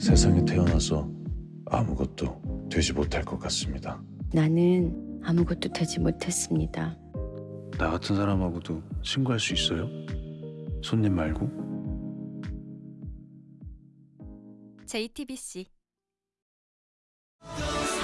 세상에 태어나서 아무것도 되지 못할 것 같습니다. 나는 아무것도 되지 못했습니다. 나 같은 사람하고도 친구할 수 있어요? 손님 말고? JTBC